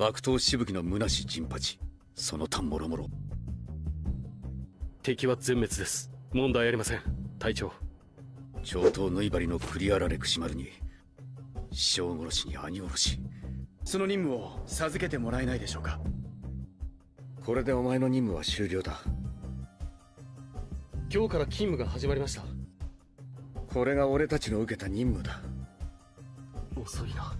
爆投しぶきの虚し陣八。その他もろもろ敵は全滅です。問題ありません。隊長。上等縫い針のクリアラレクシマルに師匠殺しに兄殺し。その任務を授けてもらえないでしょうか。これでお前の任務は終了だ。今日から勤務が始まりました。これが俺たちの受けた任務だ。遅いな。